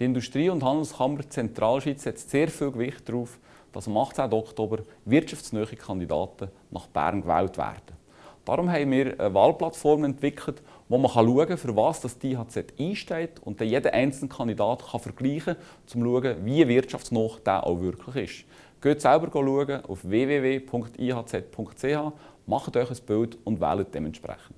Die Industrie- und Handelskammer Zentralschweiz setzt sehr viel Gewicht darauf, dass am 18. Oktober wirtschaftsnähe Kandidaten nach Bern gewählt werden. Darum haben wir eine Wahlplattform entwickelt, wo man schauen kann, für was das DHZ IHZ einsteht und dann jeder einzelne Kandidat kann vergleichen kann, um zu schauen, wie wirtschaftsnah der auch wirklich ist. Geht selber schauen auf www.ihz.ch, macht euch ein Bild und wählt dementsprechend.